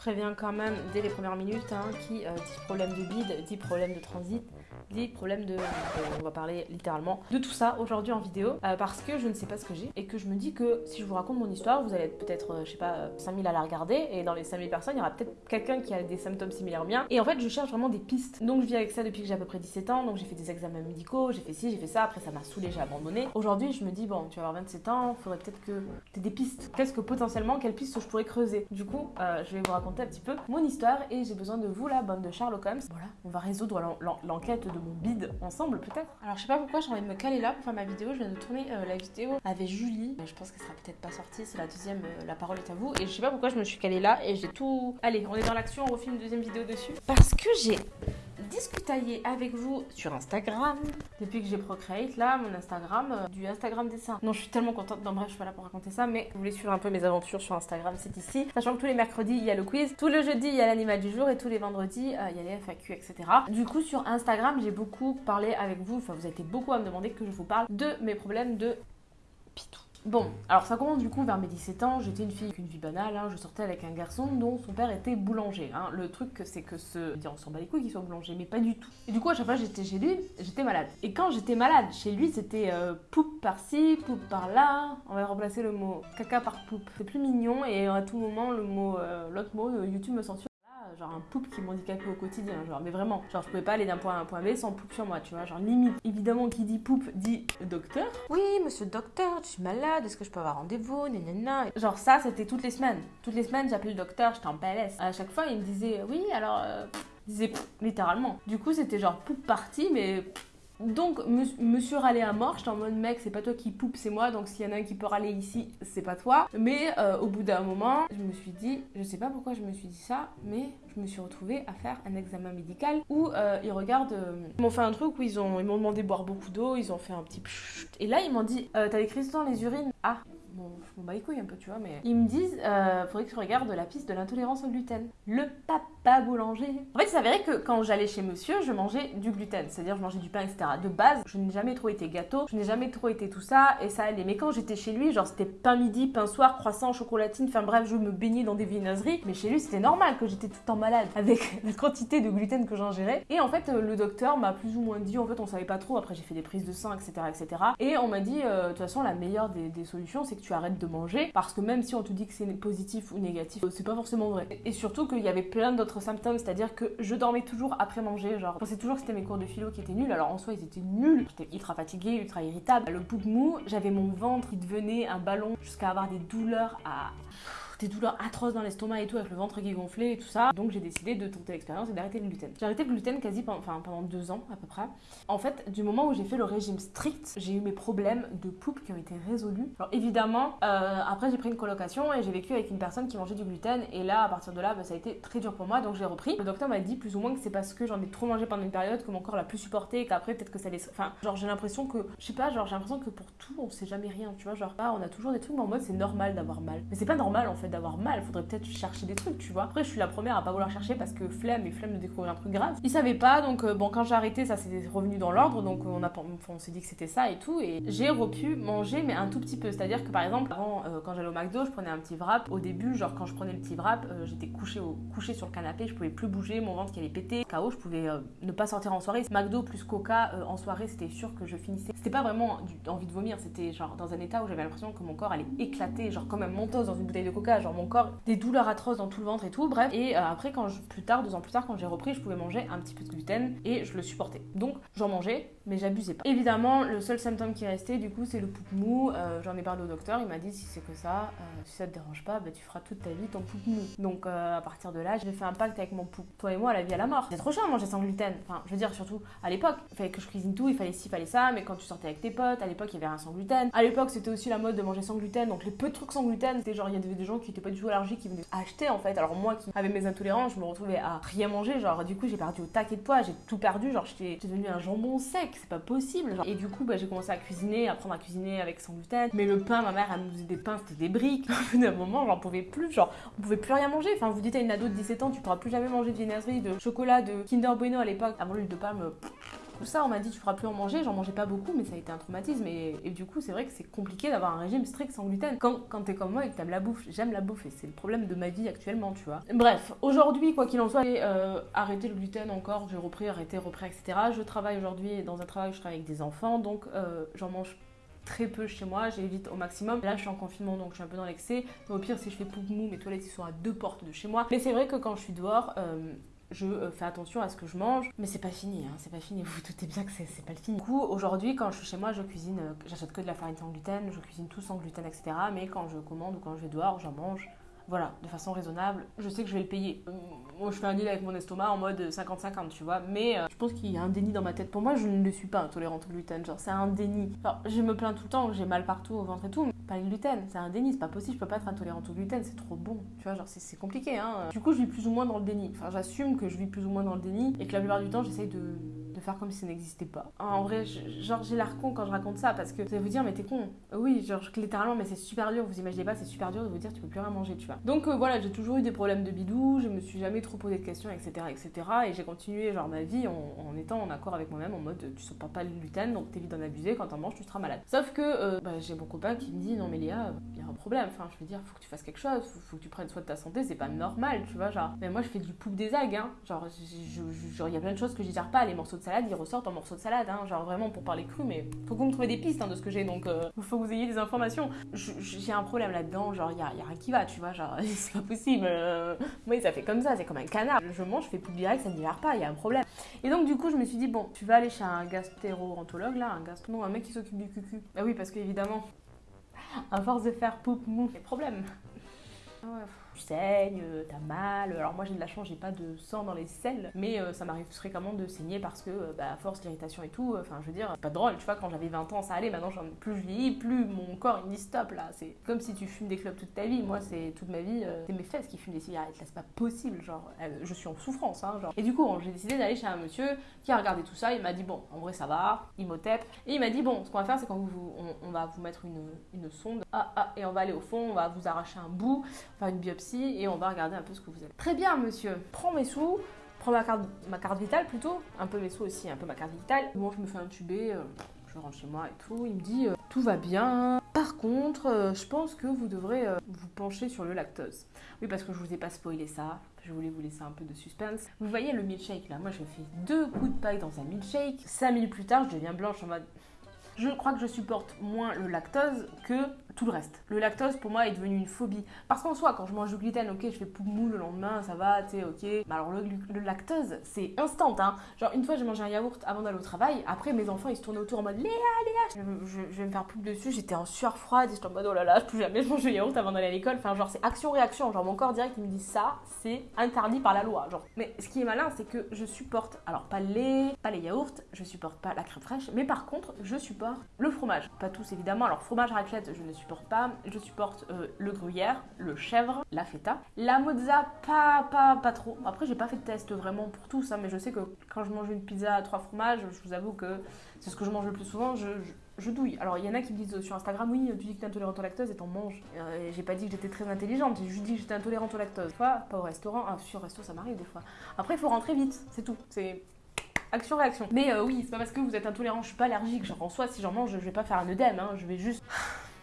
préviens quand même dès les premières minutes hein, qui euh, dit problème de bide, dit problème de transit, dit problème de... on va parler littéralement de tout ça aujourd'hui en vidéo euh, parce que je ne sais pas ce que j'ai et que je me dis que si je vous raconte mon histoire, vous allez être peut-être, euh, je sais pas, 5000 à la regarder et dans les 5000 personnes, il y aura peut-être quelqu'un qui a des symptômes similaires aux miens. Et en fait, je cherche vraiment des pistes. Donc je vis avec ça depuis que j'ai à peu près 17 ans, donc j'ai fait des examens médicaux, j'ai fait ci, j'ai fait ça, après ça m'a saoulé, j'ai abandonné. Aujourd'hui, je me dis, bon, tu vas avoir 27 ans, faudrait peut-être que tu des pistes. Qu'est-ce que potentiellement, quelles pistes je pourrais creuser Du coup, je vais vous raconter un petit peu mon histoire et j'ai besoin de vous, la bande de Sherlock Holmes. Voilà, on va résoudre l'enquête de mon bide ensemble peut-être. Alors je sais pas pourquoi j'ai envie de me caler là pour faire ma vidéo. Je viens de tourner euh, la vidéo avec Julie. Je pense qu'elle sera peut-être pas sortie, c'est la deuxième, euh, la parole est à vous. Et je sais pas pourquoi je me suis calée là et j'ai tout... Allez, on est dans l'action, on refait une deuxième vidéo dessus. Parce que j'ai discutailler avec vous sur Instagram. Depuis que j'ai Procreate, là, mon Instagram, euh, du Instagram dessin. Non, je suis tellement contente. Non, bref, je suis pas là pour raconter ça, mais vous voulez suivre un peu mes aventures sur Instagram, c'est ici. Sachant que tous les mercredis, il y a le quiz. Tout le jeudi, il y a l'animal du jour et tous les vendredis, euh, il y a les FAQ, etc. Du coup, sur Instagram, j'ai beaucoup parlé avec vous. Enfin, vous avez été beaucoup à me demander que je vous parle de mes problèmes de pitou. Bon, alors ça commence du coup vers mes 17 ans, j'étais une fille avec une vie banale, hein. je sortais avec un garçon dont son père était boulanger. Hein. Le truc c'est que ce... on s'en bat les couilles qu'il soit boulanger, mais pas du tout. Et du coup à chaque fois j'étais chez lui, j'étais malade. Et quand j'étais malade chez lui c'était euh, poupe par-ci, poupe par-là, on va remplacer le mot caca par poupe. C'est plus mignon et à tout moment le mot, euh, l'autre mot, euh, YouTube me censure genre un poupe qui m'handicapait au quotidien, genre, mais vraiment, genre, je pouvais pas aller d'un point A à un point B sans poupe sur moi, tu vois, genre, limite. Évidemment, qui dit poupe dit docteur. Oui, monsieur le docteur, je suis malade, est-ce que je peux avoir rendez-vous, nanana. Genre, ça, c'était toutes les semaines. Toutes les semaines, j'appelais le docteur, j'étais en PLS. À chaque fois, il me disait, oui, alors, euh, il disait, littéralement. Du coup, c'était genre poupe partie, mais donc, monsieur râlait à mort, j'étais en mode mec, c'est pas toi qui poupe, c'est moi, donc s'il y en a un qui peut râler ici, c'est pas toi. Mais euh, au bout d'un moment, je me suis dit, je sais pas pourquoi je me suis dit ça, mais je me suis retrouvée à faire un examen médical où euh, ils regardent. Euh, ils m'ont fait un truc où ils ont ils m'ont demandé de boire beaucoup d'eau, ils ont fait un petit et là ils m'ont dit, t'as des cristaux dans les urines Ah, bon, je m'en un peu, tu vois, mais. Ils me disent, euh, faudrait que je regarde la piste de l'intolérance au gluten. Le papa boulanger. En fait, il s'avérait que quand j'allais chez monsieur, je mangeais du gluten, c'est-à-dire je mangeais du pain, etc. De base, je n'ai jamais trop été gâteau, je n'ai jamais trop été tout ça, et ça allait. Mais quand j'étais chez lui, genre c'était pain midi, pain soir, croissant, chocolatine, enfin bref, je me baignais dans des viennoiseries. Mais chez lui, c'était normal que j'étais tout le temps malade avec la quantité de gluten que j'ingérais. Et en fait, euh, le docteur m'a plus ou moins dit, en fait, on savait pas trop. Après, j'ai fait des prises de sang, etc., etc. Et on m'a dit, euh, de toute façon, la meilleure des, des solutions, c'est tu arrêtes de manger parce que même si on te dit que c'est positif ou négatif, c'est pas forcément vrai. Et surtout qu'il y avait plein d'autres symptômes, c'est-à-dire que je dormais toujours après manger, genre. Je pensais toujours que c'était mes cours de philo qui étaient nuls, alors en soi ils étaient nuls, j'étais ultra fatiguée, ultra irritable, le poupe mou, j'avais mon ventre qui devenait un ballon jusqu'à avoir des douleurs à des douleurs atroces dans l'estomac et tout, avec le ventre qui gonflait et tout ça. Donc j'ai décidé de tenter l'expérience et d'arrêter le gluten. J'ai arrêté le gluten quasi pendant, enfin, pendant deux ans à peu près. En fait, du moment où j'ai fait le régime strict, j'ai eu mes problèmes de poupe qui ont été résolus. Alors évidemment, euh, après j'ai pris une colocation et j'ai vécu avec une personne qui mangeait du gluten et là, à partir de là, bah, ça a été très dur pour moi, donc j'ai repris. Le docteur m'a dit plus ou moins que c'est parce que j'en ai trop mangé pendant une période que mon corps l'a plus supporté et qu'après peut-être que ça laisse... Enfin, genre j'ai l'impression que, je sais pas, genre j'ai l'impression que pour tout, on sait jamais rien, tu vois, genre ah, on a toujours des trucs, mais en mode c'est normal d'avoir mal. Mais c'est pas normal en fait d'avoir mal, faudrait peut-être chercher des trucs, tu vois. Après, je suis la première à pas vouloir chercher parce que flemme et flemme de découvrir un truc grave. Ils savaient pas, donc euh, bon, quand j'ai arrêté, ça s'est revenu dans l'ordre, donc on, on s'est dit que c'était ça et tout. Et j'ai repu manger, mais un tout petit peu. C'est-à-dire que par exemple, avant, euh, quand j'allais au McDo, je prenais un petit wrap. Au début, genre quand je prenais le petit wrap, euh, j'étais couché, au, couché sur le canapé, je pouvais plus bouger, mon ventre qui allait péter. KO, je pouvais ne pas sortir en soirée. McDo plus Coca en soirée, c'était sûr que je finissais. C'était pas vraiment envie de vomir, c'était genre dans un état où j'avais l'impression que mon corps allait éclater, genre comme un mentos dans une bouteille de Coca, genre mon corps, des douleurs atroces dans tout le ventre et tout, bref. Et euh, après, quand je, plus tard, deux ans plus tard, quand j'ai repris, je pouvais manger un petit peu de gluten et je le supportais. Donc j'en mangeais, mais j'abusais pas. Évidemment, le seul symptôme qui restait, du coup, c'est le poupe mou. Euh, j'en ai parlé au docteur, il m'a dit si c'est que ça, euh, si ça te dérange pas, bah, tu feras toute ta vie ton poupe mou. Donc à partir de là, j'ai fait un pacte avec mon poupe. Toi et moi, la vie à la mort. C'est trop chiant de manger sans gluten. Enfin, je veux dire, surtout à l'époque, il fallait que je cuisine tout, il fallait ci, il fallait ça, mais quand tu sortais avec tes potes, à l'époque, il y avait rien sans gluten. À l'époque, c'était aussi la mode de manger sans gluten, donc les peu de trucs sans gluten, c'était genre, il y avait des gens qui étaient pas du tout allergiques qui venaient acheter en fait. Alors moi qui avais mes intolérances, je me retrouvais à rien manger. Genre, du coup, j'ai perdu au taquet de poids, j'ai tout perdu. Genre, j'étais devenu un jambon sec, c'est pas possible. Et du coup, bah, j'ai commencé à cuisiner, à apprendre à cuisiner avec sans gluten. Mais le pain, ma mère, elle nous faisait des pains, c'était des briques. Au bout d'un moment, j'en pouvais plus. Genre, on pouvait plus rien manger. Enfin, vous dites à une ado de 17 ans, tu pourras plus jamais manger de viennoiserie, de chocolat, de Kinder Bueno à l'époque. Avant l'huile de palme, ça, on m'a dit tu feras plus en manger. J'en mangeais pas beaucoup, mais ça a été un traumatisme. Et, du coup, c'est vrai que c'est compliqué d'avoir un régime strict sans gluten. Quand, quand t'es comme moi et que t'aimes la bouffe, j'aime la bouffe c'est le problème de ma vie actuellement, tu vois. Bref, aujourd'hui, quoi qu'il en soit, j'ai euh, arrêté le gluten encore. J'ai repris, arrêté, repris, etc. Je travaille aujourd'hui dans un travail je travaille avec des enfants, donc euh, j'en mange très peu chez moi, j'évite au maximum. Là, je suis en confinement, donc je suis un peu dans l'excès. Au pire, si je fais pouf mou, mes toilettes ils sont à deux portes de chez moi. Mais c'est vrai que quand je suis dehors, euh, je euh, fais attention à ce que je mange, mais c'est pas fini, hein, c'est pas fini, vous vous doutez bien que c'est pas le fini. Du coup, aujourd'hui, quand je suis chez moi, je cuisine, euh, j'achète que de la farine sans gluten, je cuisine tout sans gluten, etc. Mais quand je commande ou quand je vais dehors, j'en mange voilà, de façon raisonnable. Je sais que je vais le payer. Moi, je fais un deal avec mon estomac en mode 50-50, tu vois. Mais euh, je pense qu'il y a un déni dans ma tête. Pour moi, je ne le suis pas intolérante au gluten. Genre, c'est un déni. Je me plains tout le temps, j'ai mal partout au ventre et tout. Mais pas le gluten, c'est un déni. C'est pas possible, je peux pas être intolérante au gluten. C'est trop bon. Tu vois, genre, c'est compliqué, hein. Du coup, je vis plus ou moins dans le déni. Enfin, j'assume que je vis plus ou moins dans le déni et que la plupart du temps, j'essaye de faire comme si ça n'existait pas. En vrai, genre j'ai l'air con quand je raconte ça parce que vous allez vous dire mais t'es con. Oui, genre littéralement mais c'est super dur, vous imaginez pas, c'est super dur de vous dire tu peux plus rien manger, tu vois. Donc euh, voilà, j'ai toujours eu des problèmes de bidou, je me suis jamais trop posé de questions, etc. etc. et j'ai continué genre ma vie en, étant en accord avec moi-même en mode tu supportes pas le gluten donc t'évites d'en abuser, quand t'en manges tu seras malade. Sauf que euh, bah, j'ai mon copain qui me dit non mais Léa, il y a un problème, enfin je veux dire, faut que tu fasses quelque chose, faut, faut que tu prennes soin de ta santé, c'est pas normal, tu vois, genre. Mais moi je fais du poupe des algues, hein. Genre, il y a plein de choses que je digère pas, les morceaux de salade ils ressortent en morceaux de salade, hein, genre vraiment pour parler cru, mais faut que vous me trouviez des pistes hein, de ce que j'ai, donc euh, faut que vous ayez des informations. J'ai un problème là-dedans, genre il y a, y a, rien qui va, tu vois, genre c'est pas possible. Euh, moi ça fait comme ça, c'est comme un canard. Je mange, je fais plus direct, ça ne digère pas, il y a un problème. Et donc du coup je me suis dit, bon, tu vas aller chez un gastéro-entologue là, un gastro... Non, un mec qui s'occupe du cucu. Bah oui, parce qu'évidemment, à force de faire poup mou, des problèmes. Ah ouais tu saignes, euh, t'as mal. Alors moi j'ai de la chance, j'ai pas de sang dans les selles, mais euh, ça m'arrive fréquemment de saigner parce que, euh, bah, à force d'irritation et tout, enfin je veux dire, pas drôle, tu vois, quand j'avais 20 ans ça allait, maintenant j'en plus je vieillis, plus. Mon corps il dit stop là. C'est comme si tu fumes des clopes toute ta vie, moi c'est toute ma vie, c'est mes fesses qui fument des cigarettes, là c'est pas possible, genre, je suis en souffrance, hein, genre. Et du coup j'ai décidé d'aller chez un monsieur qui a regardé tout ça, il m'a dit bon, en vrai ça va, il m'otep, et il m'a dit bon, ce qu'on va faire c'est qu'on vous, on, va vous mettre une, une sonde, ah ah, et on va aller au fond, on va vous arracher un bout, faire une biopsie, et on va regarder un peu ce que vous êtes. Très bien, monsieur. Prends mes sous. Prends ma carte, ma carte vitale plutôt. Un peu mes sous aussi, un peu ma carte vitale. Moi, je me fais intuber. Euh, je rentre chez moi et tout. Il me dit euh, tout va bien. Par contre, euh, je pense que vous devrez vous pencher sur le lactose. Oui, parce que je vous ai pas spoilé ça. Je voulais vous laisser un peu de suspense. Vous voyez le milkshake là Moi, je fais deux coups de paille dans un milkshake. Cinq minutes plus tard, je deviens blanche en mode. Je crois que je supporte moins le lactose que tout le reste. Le lactose pour moi est devenu une phobie. Parce qu'en soi, quand je mange du gluten, ok, je fais poum mou le lendemain, ça va, tu sais, ok. Mais alors le, lactose, c'est instant, hein. Genre une fois j'ai mangé un yaourt avant d'aller au travail, après mes enfants ils se tournent autour en mode Léa, Léa, je, vais me faire pouf dessus, j'étais en sueur froide, j'étais en mode oh là là, plus jamais je mange du yaourt avant d'aller à l'école. Enfin, genre c'est action-réaction, genre mon corps direct il me dit ça, c'est interdit par la loi. Genre. Mais ce qui est malin, c'est que je supporte, alors pas le lait, pas les yaourts, je supporte pas la crème fraîche, mais par contre, je supporte le fromage. Pas tous évidemment, alors fromage raclette, je ne supporte pas. Je supporte euh, le gruyère, le chèvre, la feta. La mozza, pas, pas, pas trop. Après, j'ai pas fait de test vraiment pour tout ça, mais je sais que quand je mange une pizza à trois fromages, je vous avoue que c'est ce que je mange le plus souvent. Je, je, douille. Alors, il y en a qui me disent sur Instagram, oui, tu dis que t'es intolérante au lactose et t'en manges. Euh, j'ai pas dit que j'étais très intelligente, j'ai juste dit que j'étais intolérante au lactose. Fois, pas au restaurant. Ah, sur resto, ça m'arrive des fois. Après, il faut rentrer vite, c'est tout. C'est action-réaction. Mais euh, oui, c'est pas parce que vous êtes intolérant, je suis pas allergique. Genre en soi, si j'en mange, je vais pas faire un œdème, hein. je vais juste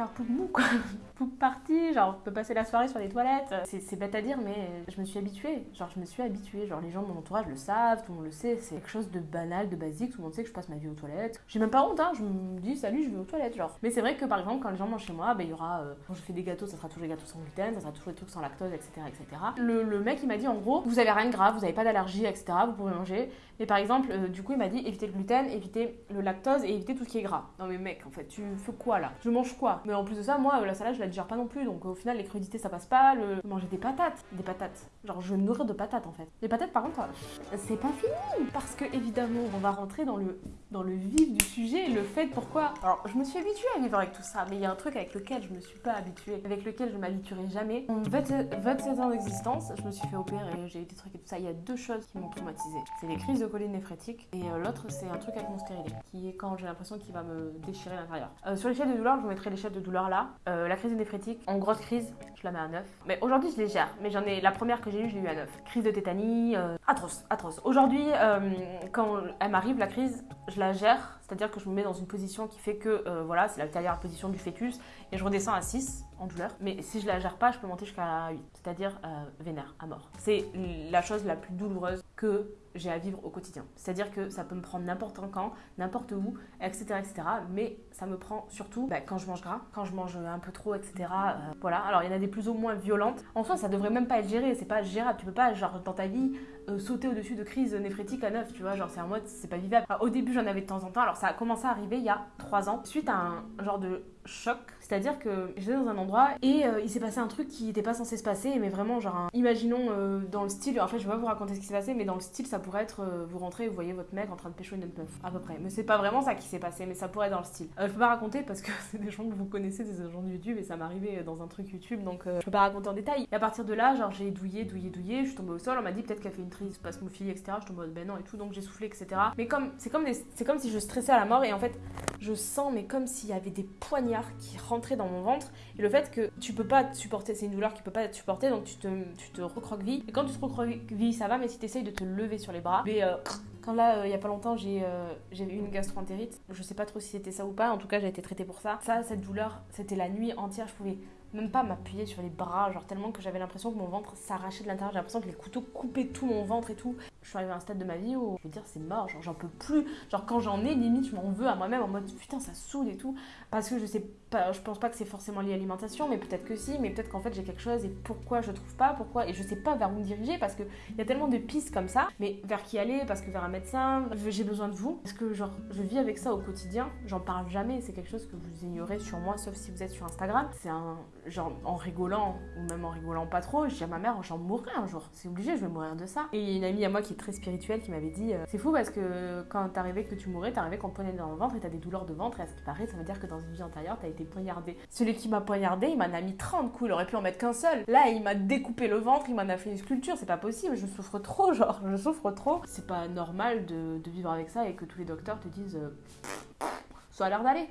faire poup mou quoi. Poup partie, genre on peut passer la soirée sur les toilettes. C'est bête à dire, mais je me suis habituée. Genre je me suis habituée. Genre les gens de mon entourage le savent, tout le monde le sait. C'est quelque chose de banal, de basique. Tout le monde sait que je passe ma vie aux toilettes. J'ai même pas honte, hein. Je me dis salut, je vais aux toilettes, genre. Mais c'est vrai que par exemple, quand les gens mangent chez moi, ben, il y aura. Euh, quand je fais des gâteaux, ça sera toujours des gâteaux sans gluten, ça sera toujours des trucs sans lactose, etc. etc. Le, le mec il m'a dit en gros, vous avez rien de grave, vous avez pas d'allergie, etc. Vous pouvez manger. Mais par exemple, euh, du coup, il m'a dit éviter le gluten, éviter le lactose et éviter tout ce qui est gras. Non mais mec, en fait, tu fais quoi là? Je mange quoi? Mais en plus de ça, moi, la salade, je la digère pas non plus. Donc au final, les crudités, ça passe pas. Le... Manger des patates. Des patates. Genre, je nourrir de patates en fait. Les patates, par contre, c'est pas fini. Parce que évidemment, on va rentrer dans le, dans le vif du sujet. Le fait pourquoi. Alors, je me suis habituée à vivre avec tout ça. Mais il y a un truc avec lequel je me suis pas habituée. Avec lequel je m'habituerai jamais. En 27 ans d'existence, je me suis fait opérer. J'ai eu des trucs et tout ça. Il y a deux choses qui m'ont traumatisée. C'est les crises de choline néphrétique. Et euh, l'autre, c'est un truc avec mon stérilet. Qui est quand j'ai l'impression qu'il va me déchirer l'intérieur. Euh, sur l'échelle de douleur, je vous mettrai l'échelle de de douleur là. Euh, la crise néphrétique, en grosse crise, je la mets à 9. Mais aujourd'hui, je les gère. Mais j'en ai la première que j'ai eue, je l'ai eu à 9. Crise de tétanie, euh, atroce, atroce. Aujourd'hui, euh, quand elle m'arrive la crise, je la gère. C'est-à-dire que je me mets dans une position qui fait que, voilà, c'est la dernière position du fœtus et je redescends à 6 en douleur. Mais si je la gère pas, je peux monter jusqu'à 8, c'est-à-dire vénère, à mort. C'est la chose la plus douloureuse que j'ai à vivre au quotidien. C'est-à-dire que ça peut me prendre n'importe quand, n'importe où, etc., etc. Mais ça me prend surtout bah, quand je mange gras, quand je mange un peu trop, etc. Euh, voilà. Alors il y en a des plus ou moins violentes. En soi, ça devrait même pas être géré. C'est pas gérable. Tu peux pas, genre, dans ta vie, euh, sauter au-dessus de crises néphrétiques à neuf. Tu vois, genre, c'est en mode, c'est pas vivable. au début, j'en avais de temps en temps. Alors ça a commencé à arriver il y a trois ans, suite à un genre de choc. C'est-à-dire que j'étais dans un endroit et euh, il s'est passé un truc qui n'était pas censé se passer, mais vraiment, genre, imaginons dans le style, en fait, je vais pas vous raconter ce qui s'est passé, mais dans le style, ça pourrait être euh, vous rentrez et vous voyez votre mec en train de pécho une autre meuf, à peu près. Mais c'est pas vraiment ça qui s'est passé, mais ça pourrait être dans le style. Euh, je peux pas raconter parce que c'est des gens que vous connaissez, des gens de YouTube, et ça m'est arrivé dans un truc YouTube, donc je peux pas raconter en détail. Et à partir de là, genre, j'ai douillé, douillé, douillé, je suis tombée au sol, on m'a dit peut-être qu'elle fait une crise spasmophilie, etc. Je suis tombée ben non et tout, donc j'ai soufflé, etc. Mais comme, c'est comme, c'est comme si je stressais à la mort, et en fait, je sens, mais comme s'il y avait des poignards qui rentraient dans mon ventre, et le fait que tu peux pas te supporter, c'est une douleur qui peut pas être supportée, donc tu te, tu te. Et quand tu te recroquevilles, ça va, mais si tu essayes de te lever sur les bras, mais, euh, quand là, euh, il y a pas longtemps, j'ai euh, eu une gastroentérite. Je sais pas trop si c'était ça ou pas. En tout cas, j'ai été traitée pour ça. Ça, cette douleur, c'était la nuit entière. Je pouvais même pas m'appuyer sur les bras, genre tellement que j'avais l'impression que mon ventre s'arrachait de l'intérieur. J'ai l'impression que les couteaux coupaient tout mon ventre et tout. Je suis arrivée à un stade de ma vie où je veux dire c'est mort, genre j'en peux plus. Genre quand j'en ai, limite je m'en veux à moi-même en mode putain ça saoule et tout. Parce que je sais pas, je pense pas que c'est forcément lié à l'alimentation, mais peut-être que si, mais peut-être qu'en fait j'ai quelque chose et pourquoi je trouve pas, pourquoi, et je sais pas vers où me diriger parce qu'il y a tellement de pistes comme ça, mais vers qui aller, parce que vers un médecin, j'ai besoin de vous, parce que genre je vis avec ça au quotidien, j'en parle jamais, c'est quelque chose que vous ignorez sur moi, sauf si vous êtes sur Instagram. C'est un genre en rigolant, ou même en rigolant pas trop, je dis à ma mère, j'en mourrai un jour, c'est obligé, je vais mourir de ça. Et une amie à moi qui est très spirituelle qui m'avait dit, euh, c'est fou parce que quand t'arrivais que tu mourrais, t'arrivais qu'on te dans le ventre et t'as des douleurs de ventre, et à ce qui paraît, ça veut dire que dans une vie antérieure, t'as été poignardé. Celui qui m'a poignardé, il m'en a mis 30 coups, il aurait pu en mettre qu'un seul. Là, il m'a découpé le ventre, il m'en a fait une sculpture, c'est pas possible, je souffre trop, genre, je souffre trop. C'est pas normal de, vivre avec ça et que tous les docteurs te disent, euh, l'air d'aller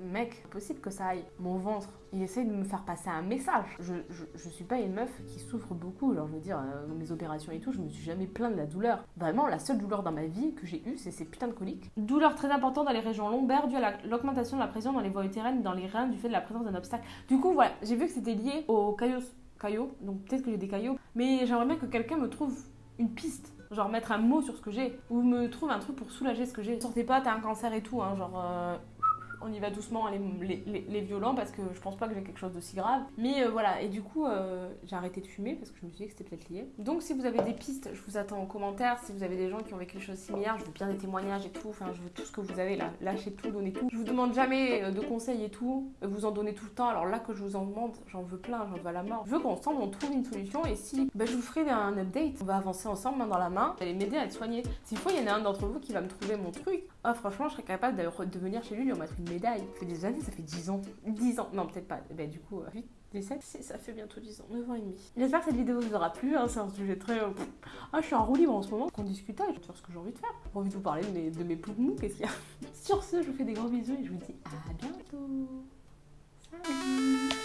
mec, possible que ça aille. Mon ventre, il essaye de me faire passer un message. Je, je, suis pas une meuf qui souffre beaucoup. Alors, je veux dire, euh, mes opérations et tout, je me suis jamais plaint de la douleur. Vraiment, la seule douleur dans ma vie que j'ai eue, c'est ces putains de coliques. Douleur très importante dans les régions lombaires due à l'augmentation de la pression dans les voies utérines, dans les reins, du fait de la présence d'un obstacle. Du coup, voilà, j'ai vu que c'était lié aux caillots. caillots donc peut-être que j'ai des caillots. Mais j'aimerais bien que quelqu'un me trouve une piste genre mettre un mot sur ce que j'ai ou me trouve un truc pour soulager ce que j'ai. Sortez pas, t'as un cancer et tout, hein, genre euh, on y va doucement les, violents parce que je pense pas que j'ai quelque chose de si grave. Mais euh, voilà, et du coup, euh, j'ai arrêté de fumer parce que je me suis dit que c'était peut-être lié. Donc si vous avez des pistes, je vous attends en commentaire. Si vous avez des gens qui ont vécu des choses similaires, je veux bien des témoignages et tout. Enfin, je veux tout ce que vous avez là. Lâchez tout, donnez tout. Je vous demande jamais euh, de conseils et tout. Vous en donnez tout le temps. Alors là que je vous en demande, j'en veux plein, j'en veux à la mort. Je veux qu'ensemble on trouve une solution et si bah, je vous ferai un update, on va avancer ensemble main dans la main. Vous allez m'aider à être soigné. S'il faut, il y en a un d'entre vous qui va me trouver mon truc. Ah, franchement, je serais capable de venir chez lui, lui en mettre une Ça fait des années, ça fait 10 ans. 10 ans, non, peut-être pas. Bah, du coup, 8, 17, ça fait bientôt 10 ans, 9 ans et demi. J'espère que cette vidéo vous aura plu, c'est un sujet très. Euh, ah, je suis en roue libre en ce moment, qu'on discute, je vais faire ce que j'ai envie de faire. J'ai envie de vous parler de mes, de mes qu'est-ce qu'il y a? Sur ce, je vous fais des gros bisous et je vous dis à bientôt. Salut